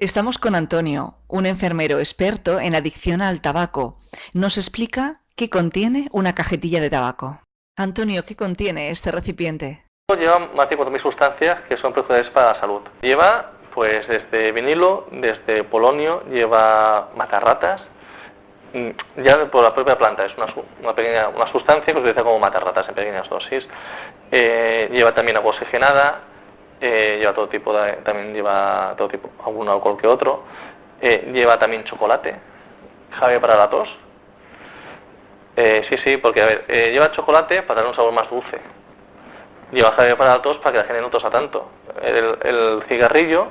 Estamos con Antonio, un enfermero experto en adicción al tabaco. Nos explica qué contiene una cajetilla de tabaco. Antonio, ¿qué contiene este recipiente? Lleva más de 4.000 sustancias que son perjudiciales para la salud. Lleva pues desde vinilo, desde polonio, lleva matarratas, mm, ya por la propia planta, es una, pequeña una sustancia que se utiliza como matarratas en pequeñas dosis. Eh, lleva también agua oxigenada, eh, lleva todo tipo de, también lleva todo tipo, algún alcohol que otro, eh, lleva también chocolate, jave para la tos. Eh, sí, sí, porque a ver, lleva chocolate para darle un sabor más dulce. Lleva jave para la tos para que la gente no tosa tanto. El, cigarrillo,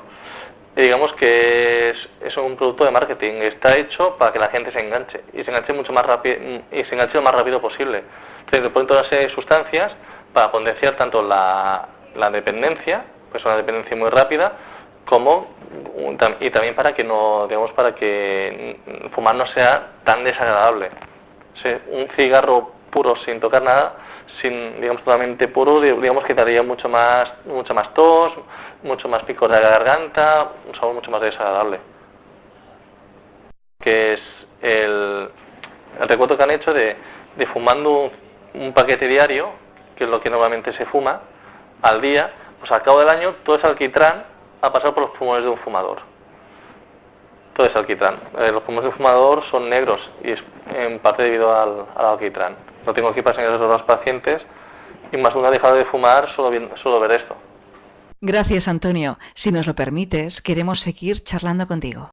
digamos que es, un producto de marketing, está hecho para que la gente se enganche y se enganche mucho más rápido y se enganche lo más rápido posible. Entonces, ponen todas las sustancias para potenciar tanto la, la dependencia pues una dependencia muy rápida, como y también para que no digamos para que fumar no sea tan desagradable. un cigarro puro sin tocar nada, sin digamos totalmente puro, digamos que daría mucho más mucho más tos, mucho más picor de la garganta, un sabor mucho más desagradable. Que es el, el recuerdo que han hecho de, de fumando un paquete diario, que es lo que normalmente se fuma al día, pues al cabo del año todo ese alquitrán ha pasado por los pulmones de un fumador. Todo ese alquitrán. Eh, los pulmones de un fumador son negros y es en parte debido al, alquitrán. No tengo aquí para enseñar a los pacientes y más una dejado de fumar solo, solo ver esto. Gracias, Antonio. Si nos lo permites, queremos seguir charlando contigo.